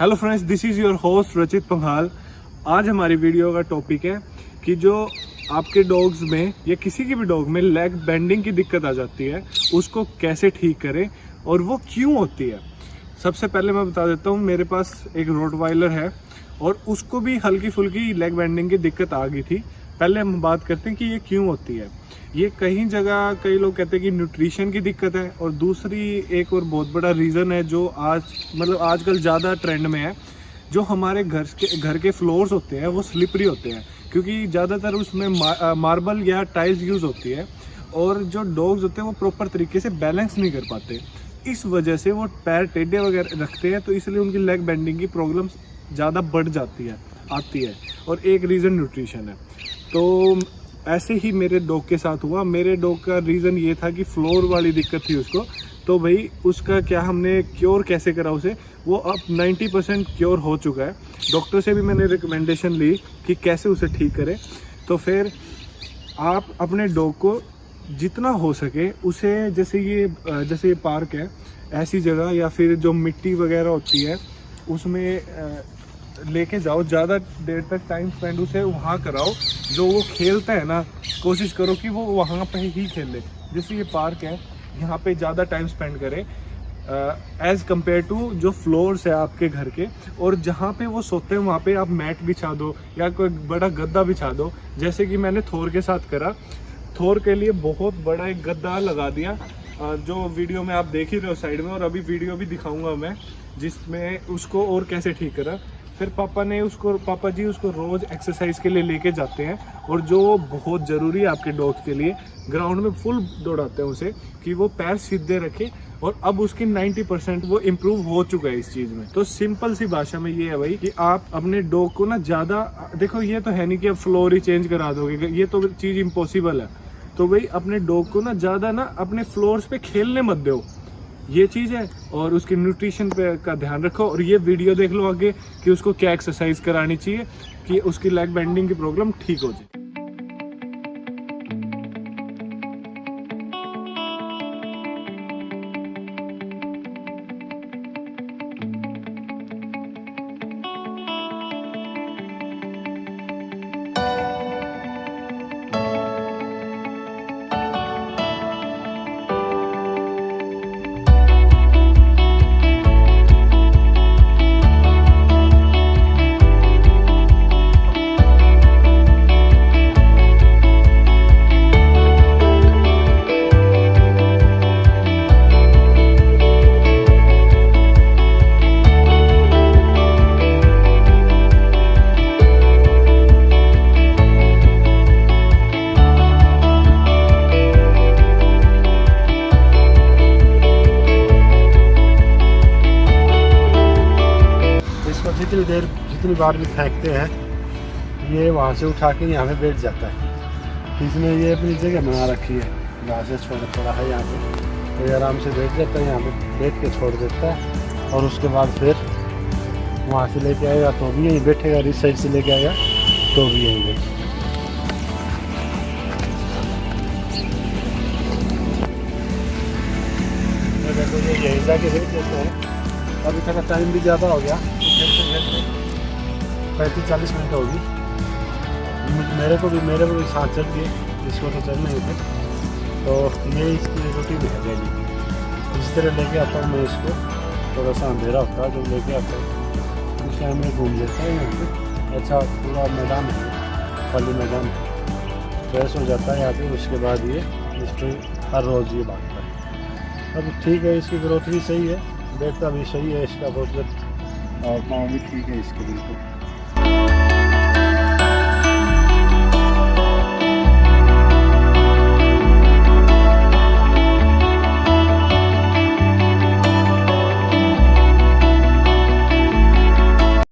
Hello friends this is your host Rachit Panghal आज हमारी video का टॉपिक है कि जो आपके डॉग्स में या किसी के भी डॉग में लेग बेंडिंग की दिक्कत आ जाती है, उसको कैसे ठीक करें और वो क्यों होती है? सबसे पहले मैं बता देता हूँ, मेरे पास एक रोडवाइलर है और उसको भी हल्की फुल्की लेग बेंडिंग की दिक्कत आ गई थी। पहले हम बात करते हैं कि ये क्यों होती है। ये कहीं जगह कई लोग कहते हैं कि न्यूट्रिशन की दिक्कत है और दूसरी एक और बहुत बड़ा रीज़न है जो आज मतलब आजकल ज़्यादा ट्रेंड में है, जो हमारे घर के घर के फ्लोर्स होते हैं, वो स्लिपरी होते हैं। क्योंकि ज़्यादातर उसमें मार्बल या टाइल्स यूज़ होती है और जो डॉग्स होते हैं वो प्रॉपर तरीके से बैलेंस नहीं कर पाते। इस वजह से वो पैर टेढ़े वगैरह रखते हैं तो इसलिए उनकी लेग बेंडिंग की प्रॉब्लम ज़्यादा बढ़ जाती है, आती है। और एक रीज़न न्यूट्रिशन है। तो ऐसे ही मेरे डॉग के साथ हुआ। मेरे डॉग का रीज़न ये था कि फ्लोर वाली दिक्कत थी उसको। तो भाई, उसका क्या हमने क्योर कैसे करा उसे? वो अब 90 परसेंट क्योर हो चुका है। डॉक्टर से भी मैंने रिकमेंडेशन ली कि कैसे उसे ठीक करें। तो फिर आप अपने डॉग को जितना हो सके उसे, जैसे ये जैसे ये पार्क है, ऐसी जगह या फिर जो मिट्टी वगैरह होती है, उसमें लेके जाओ, ज़्यादा देर तक टाइम स्पेंड उसे वहाँ कराओ। जो वो खेलता है ना, कोशिश करो कि वो वहाँ पे ही खेले। जैसे ये पार्क है, यहाँ पे ज़्यादा टाइम स्पेंड करें। एज़ कंपेयर टू जो फ्लोर्स है आपके घर के, और जहाँ पे वो सोते हैं, वहाँ पे आप मैट बिछा दो, या कोई बड़ा गद्दा बिछा दो। जैसे कि मैंने थोर के साथ करा। थोर के लिए बहुत बड़ा एक गद्दा लगा दिया। जो वीडियो में आप देख ही रहे हो साइड में, और अभी वीडियो भी दिखाऊँगा मैं, जिसमें उसको और कैसे ठीक करा। फिर पापा ने उसको, पापा जी उसको रोज़ एक्सरसाइज के लिए लेके जाते हैं और जो बहुत ज़रूरी है आपके डॉग के लिए ग्राउंड में फुल दौड़ाते हैं उसे कि वो पैर सीधे रखे और अब उसकी 90 परसेंट वो इम्प्रूव हो चुका है इस चीज़ में। तो सिंपल सी भाषा में ये है भाई कि आप अपने डॉग को ना ज़्यादा, देखो ये तो है नहीं कि आप फ्लोर ही चेंज करा दोगे ये तो चीज़ इम्पॉसिबल है। तो भाई अपने डॉग को ना ज़्यादा ना अपने फ्लोर्स पे खेलने मत दो। ये चीज़ है और उसके न्यूट्रिशन पे का ध्यान रखो और ये वीडियो देख लो आगे कि उसको क्या एक्सरसाइज करानी चाहिए कि उसकी लेग बेंडिंग की प्रॉब्लम ठीक हो जाए। जितनी देर जितनी बार भी फेंकते हैं, ये वहाँ से उठा के यहाँ पे बैठ जाता है। इसने ये अपनी जगह बना रखी है। जहाँ से छोड़ थोड़ा है यहाँ पे। तो ये आराम से बैठ जाता है, यहाँ पे बैठ के छोड़ देता है। और उसके बाद फिर वहाँ से लेके आएगा तो भी यहीं बैठेगा इस साइड से लेके आएगा तो भी यहीं बैठेगा। यहीं जाके बैठ जाता है। अभी थोड़ा टाइम भी ज़्यादा हो गया। पैंतीस चालीस मिनट होगी। मेरे को भी, मेरे को भी साथ चल गए जिसको तो चलने नहीं थे तो ये इसकी रूटीन है डेली इस तरह लेके आता हूँ मैं इसको थोड़ा सा अंधेरा होता है, जब लेके आता हूँ। में घूम लेता है यहाँ पे। अच्छा पूरा मैदान है, खाली मैदान है। फ्रेश हो जाता है यहाँ पे, उसके बाद ये, इस पर हर रोज़ ये भागता है। अब ठीक है, इसकी ग्रोथ भी सही है देखता भी सही है, इसका बहुत और पाँव भी ठीक है इसके बिल्कुल।